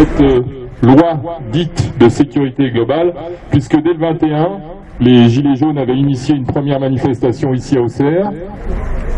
cette euh, loi dite de sécurité globale, puisque dès le 21, les Gilets jaunes avaient initié une première manifestation ici à Auxerre,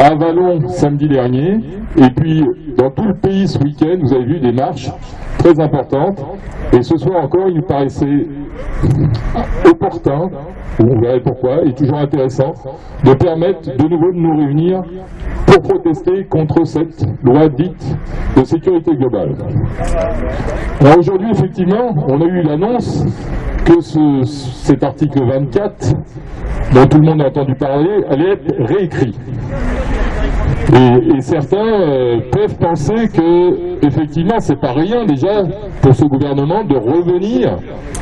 à Vallon samedi dernier, et puis dans tout le pays ce week-end, vous avez vu des marches très importantes, et ce soir encore, il nous paraissait opportun, on verrait pourquoi, et toujours intéressant, de permettre de nouveau de nous réunir pour protester contre cette loi dite de sécurité globale. Alors aujourd'hui, effectivement, on a eu l'annonce que ce- cet article 24, dont tout le monde a entendu parler, allait être réécrit. Et, certains euh, peuvent penser que, effectivement, c'est pas rien déjà pour ce gouvernement de revenir,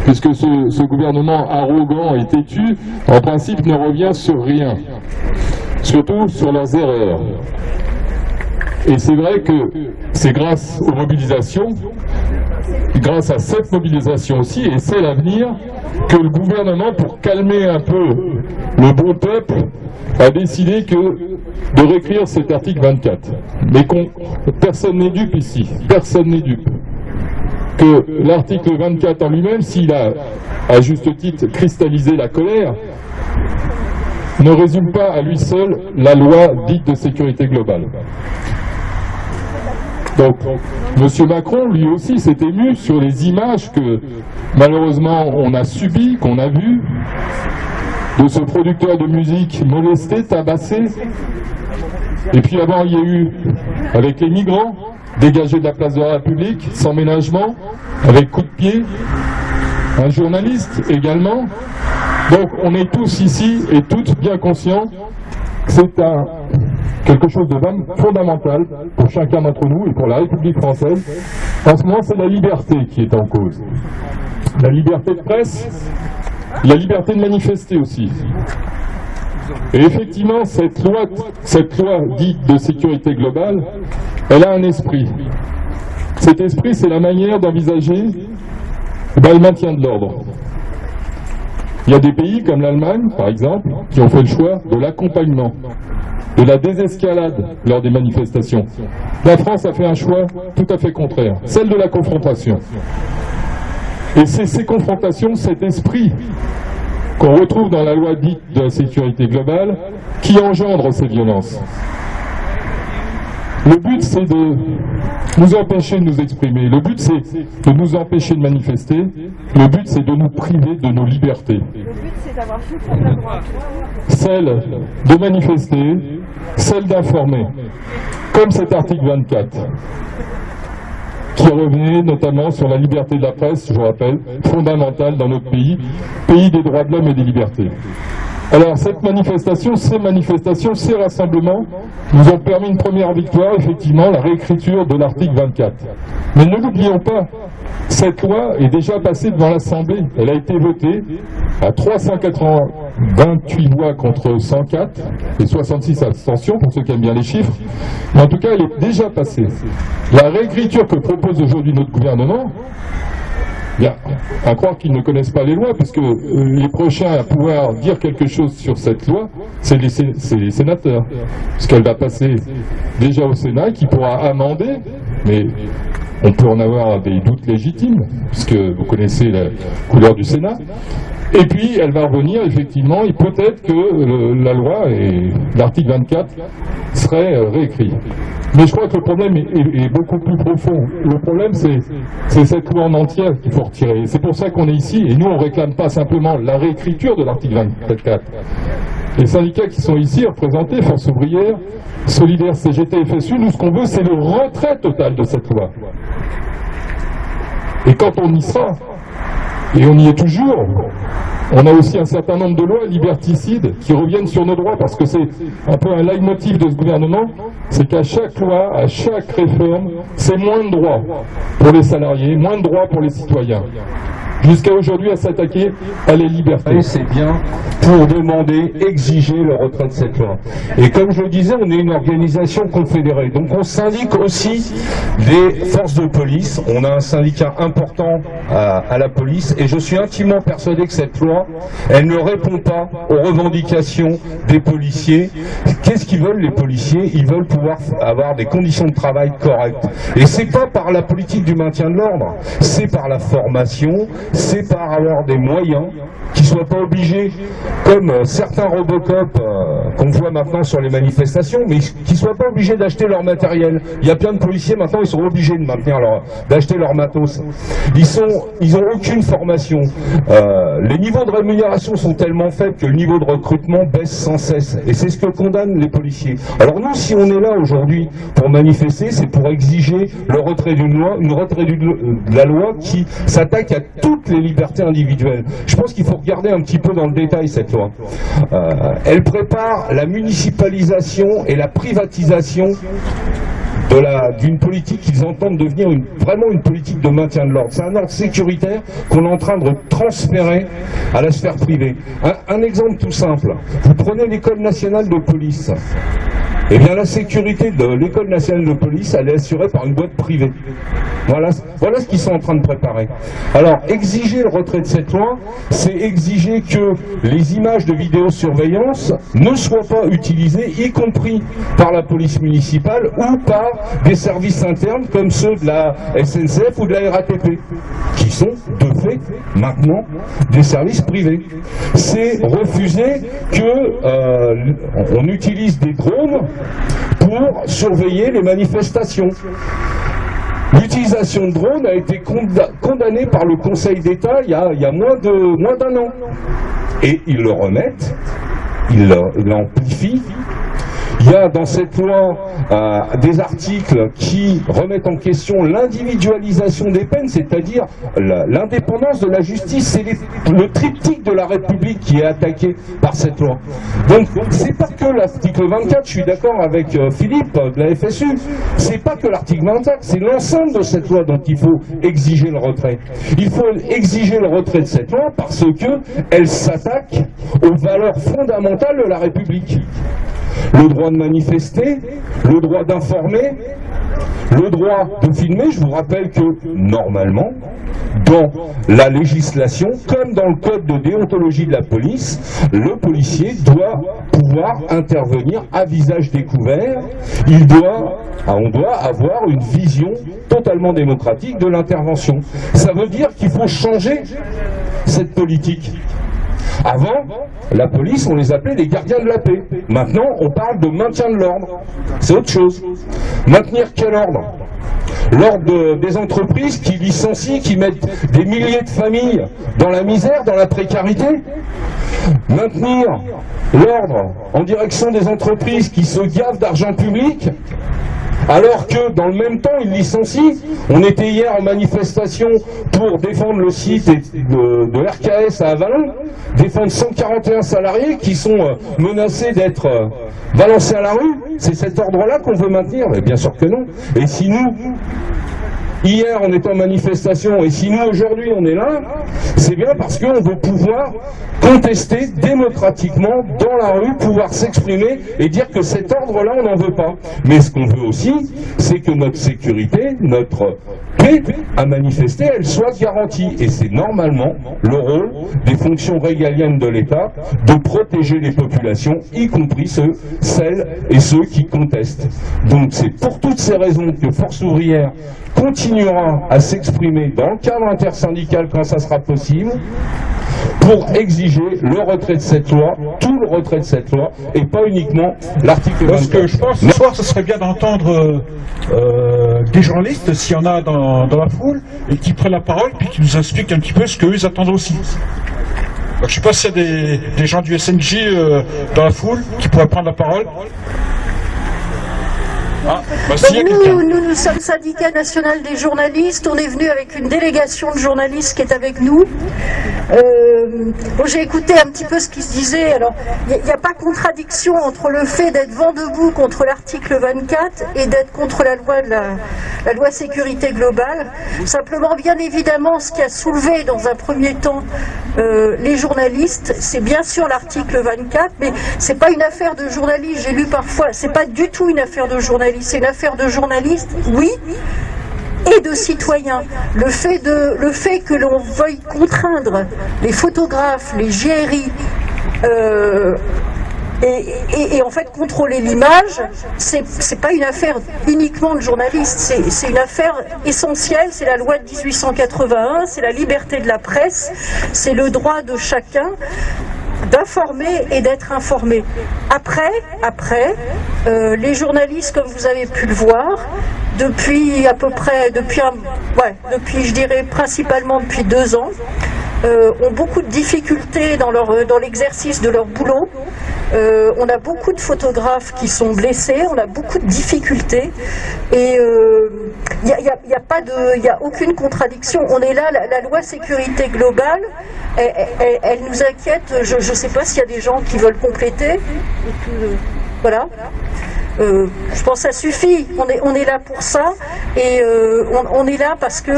puisque ce gouvernement arrogant et têtu, en principe, ne revient sur rien, surtout sur leurs erreurs. Et c'est vrai que c'est grâce aux mobilisations, grâce à cette mobilisation aussi, et c'est l'avenir, que le gouvernement, pour calmer un peu le bon peuple, a décidé de réécrire cet article 24. Mais personne n'est dupe ici, personne n'est dupe. Que l'article 24 en lui-même, s'il a à juste titre cristallisé la colère, ne résume pas à lui seul la loi dite de sécurité globale. Donc, M. Macron, lui aussi, s'est ému sur les images que, malheureusement, on a subies, qu'on a vues, de ce producteur de musique molesté, tabassé. Et puis avant, il y a eu, avec les migrants, dégagés de la place de la République, sans ménagement, avec coup de pied, un journaliste également. Donc, on est tous ici et toutes bien conscients que c'est un quelque chose de fondamental pour chacun d'entre nous et pour la République française. En ce moment, c'est la liberté qui est en cause. La liberté de presse, la liberté de manifester aussi. Et effectivement, cette loi, cette loi dite de sécurité globale, elle a un esprit. Cet esprit, c'est la manière d'envisager eh ben, le maintien de l'ordre. Il y a des pays comme l'Allemagne, par exemple, qui ont fait le choix de l'accompagnement, de la désescalade lors des manifestations. La France a fait un choix tout à fait contraire, celle de la confrontation. Et c'est ces confrontations, cet esprit qu'on retrouve dans la loi dite de la sécurité globale qui engendre ces violences. Le but, c'est de nous empêcher de nous exprimer. Le but, c'est de nous empêcher de manifester. Le but, c'est de nous priver de nos libertés. Le but, c'est d'avoir tout contre la droite. Celle de manifester, celle d'informer. Comme cet article 24 qui revenait notamment sur la liberté de la presse, je vous rappelle, fondamentale dans notre pays, pays des droits de l'homme et des libertés. Alors cette manifestation, ces manifestations, ces rassemblements nous ont permis une première victoire, effectivement, la réécriture de l'article 24. Mais ne l'oublions pas, cette loi est déjà passée devant l'Assemblée. Elle a été votée à 328 voix contre 104 et 66 abstentions, pour ceux qui aiment bien les chiffres. Mais en tout cas, elle est déjà passée. La réécriture que propose aujourd'hui notre gouvernement, Bien, à croire qu'ils ne connaissent pas les lois, puisque euh, les prochains à pouvoir dire quelque chose sur cette loi, c'est les, les sénateurs. Puisqu'elle va passer déjà au Sénat, qui pourra amender, mais on peut en avoir des doutes légitimes, puisque vous connaissez la couleur du Sénat. Et puis, elle va revenir, effectivement, et peut-être que euh, la loi et l'article 24 seraient euh, réécrits. Mais je crois que le problème est, est- beaucoup plus profond. Le problème, c'est cette loi en entière qu'il faut retirer. Et C'est pour ça qu'on est ici, et nous, on réclame pas simplement la réécriture de l'article 24. Les syndicats qui sont ici représentés, Force ouvrière, Solidaire, CGT, FSU, nous, ce qu'on veut, c'est le retrait total de cette loi. Et quand on y sera, et on y est toujours. On a aussi un certain nombre de lois liberticides qui reviennent sur nos droits parce que c'est un peu un leitmotiv de ce gouvernement, c'est qu'à chaque loi, à chaque réforme, c'est moins de droits pour les salariés, moins de droits pour les citoyens. Jusqu'à aujourd'hui à s'attaquer à les libertés. C'est bien pour demander, exiger le retrait de cette loi. Et comme je le disais, on est une organisation confédérée. Donc on syndique aussi des forces de police. On a un syndicat important à, à la police. Et je suis intimement persuadé que cette loi, elle ne répond pas aux revendications des policiers. Qu'est-ce qu'ils veulent les policiers? Ils veulent pouvoir avoir des conditions de travail correctes. Et c'est pas par la politique du maintien de l'ordre, c'est par la formation, c'est par avoir des moyens qui soient pas obligés, comme euh, certains Robocop euh, qu'on voit maintenant sur les manifestations, mais qui soient pas obligés d'acheter leur matériel. Il y a plein de policiers maintenant, ils sont obligés de maintenir leur, d'acheter leur matos. Ils sont, ils aucune formation. Euh, les niveaux de rémunération sont tellement faibles que le niveau de recrutement baisse sans cesse. Et c'est ce que condamnent les policiers. Alors nous, si on est là aujourd'hui pour manifester, c'est pour exiger le retrait d'une loi, une retrait de la loi qui s'attaque à toutes les libertés individuelles. Je pense qu'il faut regarder un petit peu dans le détail cette loi. Euh, elle prépare la municipalisation et la privatisation d'une politique qu'ils entendent devenir vraiment une politique de maintien de l'ordre. C'est un ordre sécuritaire qu'on est en train de transférer à la sphère privée. Un exemple tout simple. Vous prenez l'école nationale de police. Eh bien, la sécurité de l'école nationale de police, elle est assurée par une boîte privée. Voilà, voilà ce qu'ils sont en train de préparer. Alors, exiger le retrait de cette loi, c'est exiger que les images de vidéosurveillance ne soient pas utilisées, y compris par la police municipale ou par des services internes comme ceux de la SNCF ou de la RATP, sont de fait maintenant des services privés. C'est refuser que euh, on utilise des drones pour surveiller les manifestations. L'utilisation de drones a été condamnée par le Conseil d'État il, il, y a moins d'un an. Et ils le remettent, ils l'amplifient, il y a dans cette loi euh, des articles qui remettent en question l'individualisation des peines, c'est-à-dire l'indépendance de la justice. C'est le triptyque de la République qui est attaqué par cette loi. Donc, c'est pas que l'article 24, je suis d'accord avec euh, Philippe de la FSU, c'est pas que l'article 24, c'est l'ensemble de cette loi dont il faut exiger le retrait. Il faut exiger le retrait de cette loi parce que elle s'attaque aux valeurs fondamentales de la République le droit de manifester, le droit d'informer, le droit de filmer. Je vous rappelle que, normalement, dans la législation, comme dans le code de déontologie de la police, le policier doit pouvoir intervenir à visage découvert. Il doit, ah, on doit avoir une vision totalement démocratique de l'intervention. Ça veut dire qu'il faut changer cette politique. Avant, la police, on les appelait des gardiens de la paix. Maintenant, on parle de maintien de l'ordre. C'est autre chose. Maintenir quel ordre? L'ordre des entreprises qui licencient, qui mettent des milliers de familles dans la misère, dans la précarité? Maintenir l'ordre en direction des entreprises qui se gavent d'argent public? Alors que dans le même temps, ils licencient. On était hier en manifestation pour défendre le site de, RKS à Avalon, défendre 141 salariés qui sont euh, menacés d'être euh, balancés à la rue. C'est cet ordre-là qu'on veut maintenir Mais bien sûr que non. Et si nous, Hier, on était en manifestation, et si nous, aujourd'hui, on est là, c'est bien parce qu'on veut pouvoir contester démocratiquement dans la rue, pouvoir s'exprimer et dire que cet ordre-là, on n'en veut pas. Mais ce qu'on veut aussi, c'est que notre sécurité, notre paix à manifester, elle soit garantie. Et c'est normalement le rôle des fonctions régaliennes de l'État de protéger les populations, y compris ceux, celles et ceux qui contestent. Donc c'est pour toutes ces raisons que Force ouvrière continuera à s'exprimer dans le cadre intersyndical quand ça sera possible pour exiger le retrait de cette loi, tout le retrait de cette loi, et pas uniquement l'article 24. Parce que je pense ce soir, ce serait bien d'entendre euh, des journalistes, s'il y en a dans, la foule, et qui prennent la parole, puis qui nous expliquent un petit peu ce qu'eux attendent aussi. je ne sais pas s'il y a des, des, gens du SNJ euh, dans la foule qui pourraient prendre la parole. Ah, bah, Donc nous, nous, nous sommes syndicat national des journalistes. On est venu avec une délégation de journalistes qui est avec nous. Euh, bon, J'ai écouté un petit peu ce qui se disait. Alors, il n'y a, pas contradiction entre le fait d'être vent debout contre l'article 24 et d'être contre la loi de la, la loi sécurité globale. Simplement, bien évidemment, ce qui a soulevé dans un premier temps euh, les journalistes, c'est bien sûr l'article 24, mais c'est pas une affaire de journalistes. J'ai lu parfois, c'est pas du tout une affaire de journalistes. C'est une affaire de journalistes, oui, et de citoyens. Le fait, que l'on veuille contraindre les photographes, les GRI, euh, et, en fait contrôler l'image, c'est pas une affaire uniquement de journalistes, c'est une affaire essentielle, c'est la loi de 1881, c'est la liberté de la presse, c'est le droit de chacun d'informer et d'être informé. Après, euh, les journalistes, comme vous avez pu le voir, depuis à peu près, depuis, ouais, depuis, je dirais principalement depuis deux ans, euh, ont beaucoup de difficultés dans l'exercice de leur boulot. Euh, on a beaucoup de photographes qui sont blessés, on a beaucoup de difficultés et il n'y a, y a- aucune contradiction. On est là, la, loi sécurité globale, elle, elle- nous inquiète. Je ne sais pas s'il y a des gens qui veulent compléter. Euh, voilà. Euh, je pense que ça suffit. On est, on est là pour ça et euh, on, est là parce que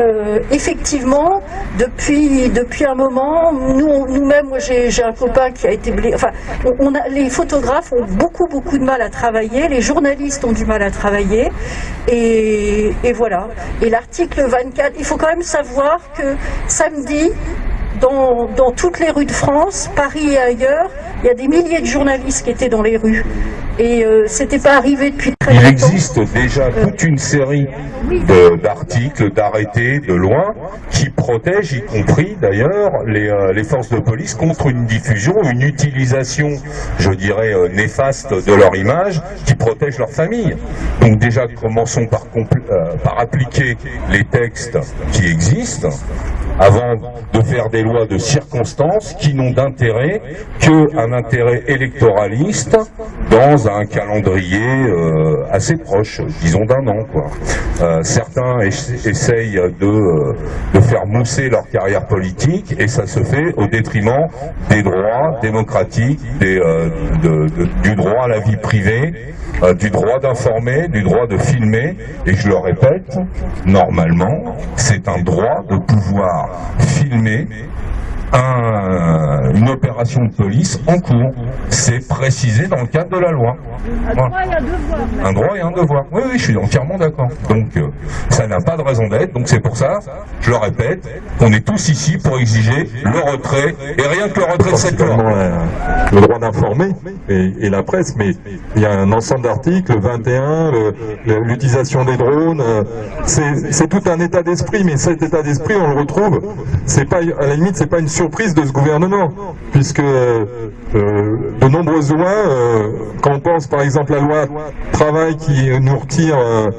euh, effectivement, depuis depuis un moment, nous nous-mêmes, moi j'ai un copain qui a été blessé. Enfin, on a, les photographes ont beaucoup beaucoup de mal à travailler, les journalistes ont du mal à travailler et, et voilà. Et l'article 24, il faut quand même savoir que samedi. Dans, dans toutes les rues de France, Paris et ailleurs, il y a des milliers de journalistes qui étaient dans les rues. Et euh, c'était pas arrivé depuis très Il existe déjà toute une série d'articles, d'arrêtés, de lois qui protègent, y compris d'ailleurs, les, euh, les forces de police contre une diffusion, une utilisation, je dirais, euh, néfaste de leur image, qui protège leur famille. Donc déjà, commençons euh, par appliquer les textes qui existent avant de faire des lois de circonstances qui n'ont d'intérêt qu'un intérêt électoraliste dans un calendrier euh, assez proche, disons d'un an. Quoi. Euh, certains ess- essayent de, euh, de faire mousser leur carrière politique et ça se fait au détriment des droits démocratiques, des, euh, du droit à la vie privée, euh, du droit d'informer, du droit de filmer. Et je le répète, normalement, c'est un droit de pouvoir filmer un- une opération de police en cours. C'est précisé dans le cadre de la loi. Voilà. Un droit et un devoir. Oui, oui, je suis entièrement d'accord. Donc, euh, ça n'a pas de raison d'être. Donc, c'est pour ça, je le répète, qu'on est tous ici pour exiger le retrait, et rien que le retrait de cette loi. la- le droit d'informer et, et la presse, mais il y a un ensemble d'articles, 21, le- le- l'utilisation des drones, euh, c'est c'est tout un état d'esprit, mais cet état d'esprit, on le retrouve, c'est pas, à la limite, c'est pas une surprise de ce gouvernement, puisque euh, de nombreuses lois, euh, quand on pense par exemple à la loi travail qui nous retire euh,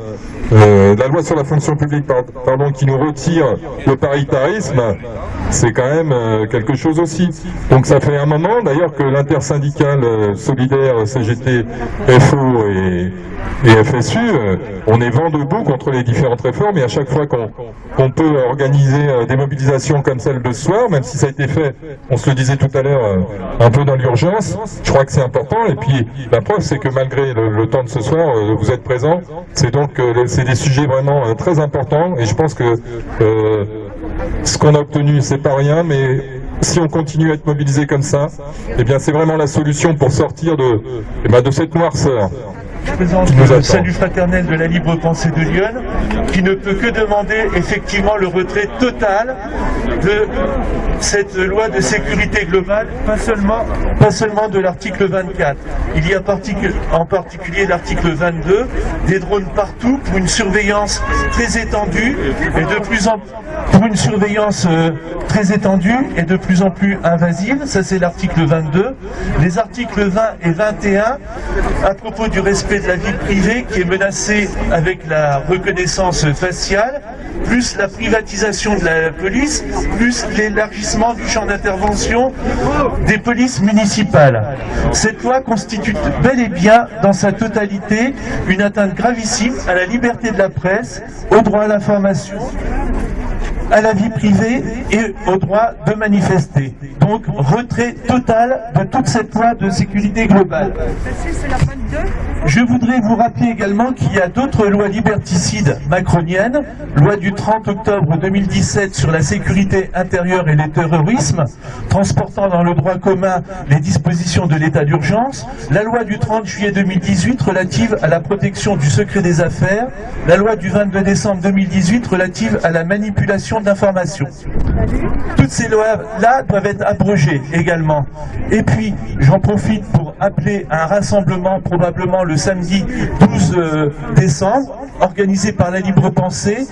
euh, la loi sur la fonction publique, par- pardon, qui nous retire le paritarisme, c'est quand même euh, quelque chose aussi. Donc ça fait un moment d'ailleurs que l'intersyndicale euh, solidaire CGT, FO et, et FSU, euh, on est vent debout contre les différentes réformes et à chaque fois qu'on peut organiser euh, des mobilisations comme celle de ce soir, même si ça a été fait, on se le disait tout à l'heure, euh, un peu dans l'urgence, je crois que c'est important. Et puis la preuve, c'est que malgré le, temps de ce soir, vous êtes présents. C'est donc c'est des sujets vraiment très importants et je pense que ce qu'on a obtenu, c'est pas rien, mais si on continue à être mobilisé comme ça, eh bien c'est vraiment la solution pour sortir de, eh ben, de cette noirceur. Je présente le salut fraternel de la libre pensée de Lyon, qui ne peut que demander effectivement le retrait total de cette loi de sécurité globale, pas seulement, pas seulement de l'article 24. Il y a particu- en particulier l'article 22, des drones partout pour une surveillance très étendue et de plus en pour une surveillance euh, très étendue et de plus en plus invasive. Ça, c'est l'article 22. Les articles 20 et 21 à propos du respect de la vie privée qui est menacé avec la reconnaissance faciale, plus la privatisation de la police, plus l'élargissement du champ d'intervention des polices municipales. Cette loi constitue bel et bien, dans sa totalité, une atteinte gravissime à la liberté de la presse, au droit à l'information, à la vie privée et au droit de manifester. Donc retrait total de toute cette loi de sécurité globale. C'est la 22. Je voudrais vous rappeler également qu'il y a d'autres lois liberticides macroniennes, loi du 30 octobre 2017 sur la sécurité intérieure et le terrorisme, transportant dans le droit commun les dispositions de l'état d'urgence, la loi du 30 juillet 2018 relative à la protection du secret des affaires, la loi du 22 décembre 2018 relative à la manipulation d'informations. Toutes ces lois-là doivent être abrogées également. Et puis, j'en profite pour appeler à un rassemblement probablement le samedi 12 euh, décembre, organisé par la Libre Pensée,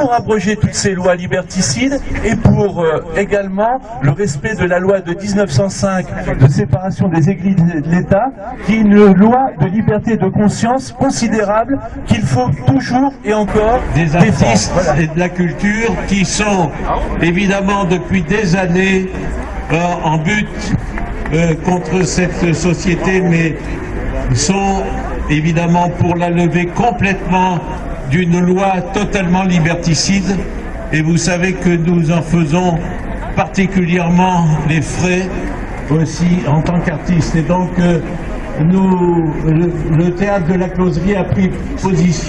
pour abroger toutes ces lois liberticides et pour euh, également le respect de la loi de 1905 de séparation des églises et de l'État, qui est une loi de liberté de conscience considérable qu'il faut toujours et encore des artistes Voilà. et de la culture qui sont évidemment depuis des années euh, en but euh, contre cette société, mais sont évidemment pour la lever complètement d'une loi totalement liberticide. Et vous savez que nous en faisons particulièrement les frais aussi en tant qu'artistes. Et donc, euh, nous, le, le théâtre de la closerie a pris position.